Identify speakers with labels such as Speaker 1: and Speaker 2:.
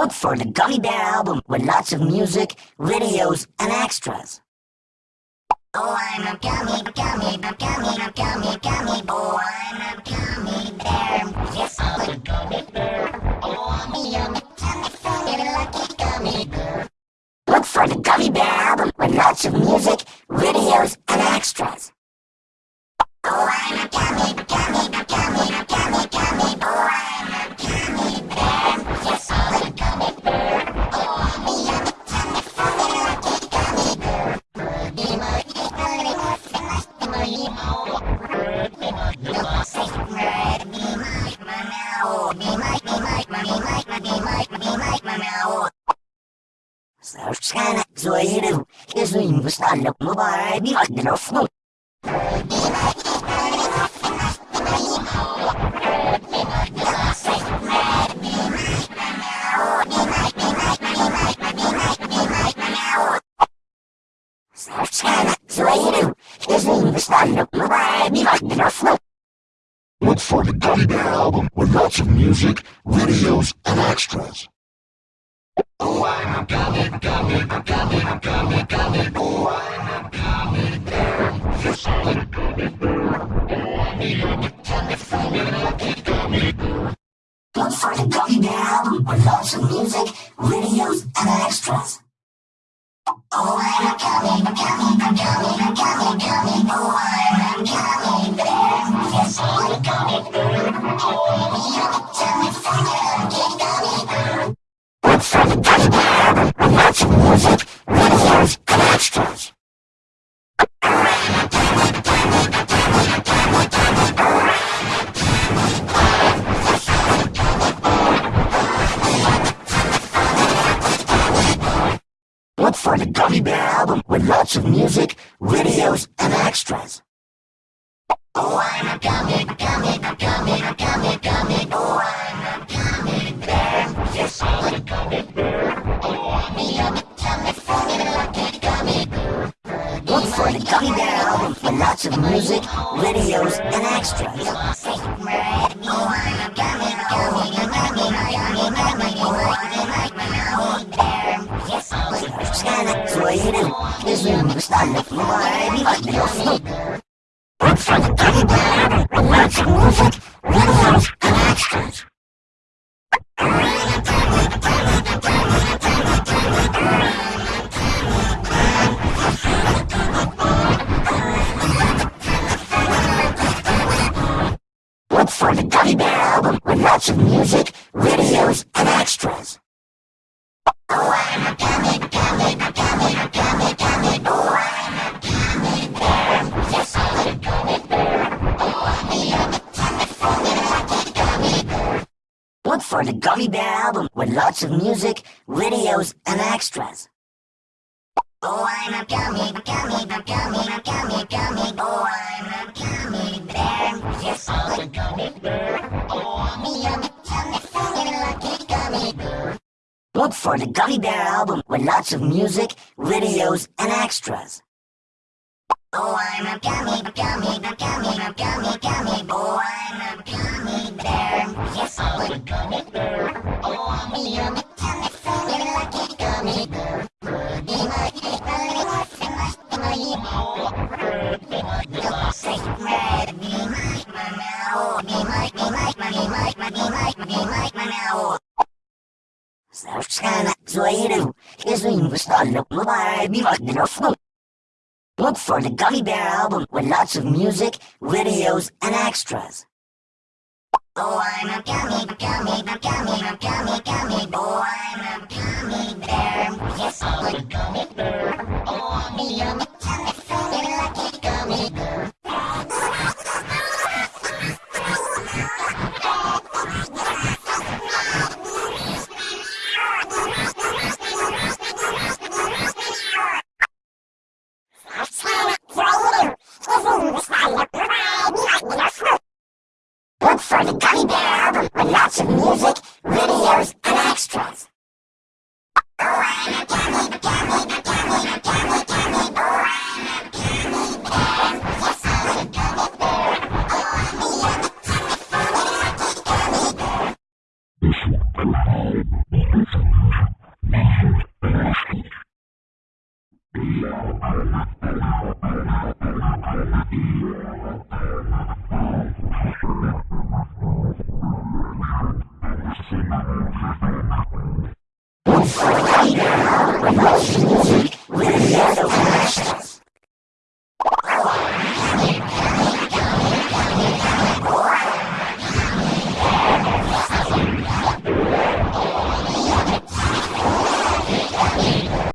Speaker 1: Look for the Gummy Bear album with lots of music, videos, and extras.
Speaker 2: Oh, I'm a gummy, gummy, gummy, gummy, gummy boy.
Speaker 1: Mubarak bir adın ofnu. Sana zoiru, izin mubarak bir adın ofnu.
Speaker 3: Look for the Gummy Bear album with lots of music, videos, and extras. Oh, I'm a gummy, gummy, gummy, gummy, boy. I'm a gummy. Yes, I'm gummy bear. Oh, I'm a yummy, tummy, funny, lucky gummy.
Speaker 1: Look for the Gummy Bear album with lots music, videos, and extras.
Speaker 2: Oh, I'm a gummy, gummy, gummy, gummy. I'm a gummy bear. I'm a gummy bear. Oh, I'm a yummy, tummy, funny,
Speaker 1: music, videos, for the Gummy Bear album with lots of music, videos, and extras.
Speaker 2: Oh, I'm a gummy, gummy, gummy, gummy, gummy boy. I'm
Speaker 1: Look for the Gummy Bear album with lots of music, videos, and extras.
Speaker 2: Oh.
Speaker 1: Look for the Gummy Bear album with lots of music, videos, and extras. With lots of music, videos, and extras.
Speaker 2: Oh, I'm a gummy, gummy, gummy, gummy, gummy boy. I'm a gummy a gummy bear. Oh, I'm gummy bear.
Speaker 1: Look for the Gummy Bear album with lots of music, videos, and extras.
Speaker 2: Oh, I'm a gummy, gummy, gummy, gummy, gummy boy. I'm a gummy bear. Yes, I'm a gummy bear. Oh, I'm a yummy, tummy, funny, lucky gummy bear.
Speaker 1: Look for the Gummy Bear album with lots of music, videos, and extras.
Speaker 2: Oh, I'm a gummy, gummy, gummy, gummy, gummy boy. I'm a gummy bear. Yes, I'm a gummy bear. Oh, I'm a yummy,
Speaker 1: zoiru, izin mustalak mubarak bir adın ofnu. Look for the Gummy Bear album with lots of music, videos, and extras.
Speaker 2: Oh, I'm a gummy, gummy, gummy, gummy, gummy boy. I'm a gummy bear. Yes, I'm a gummy bear. Oh, I'm a yummy, Gummy Bear
Speaker 1: album with lots of music, videos, and extras.
Speaker 2: Oh, I'm a gummy, gummy, gummy, gummy, gummy. Oh, I'm a gummy bear. Yes, I'm a gummy bear. Oh, I'm a gummy, gummy, gummy, gummy bear.
Speaker 3: This
Speaker 1: will contain measured basket. Yeah. Once again, the most music with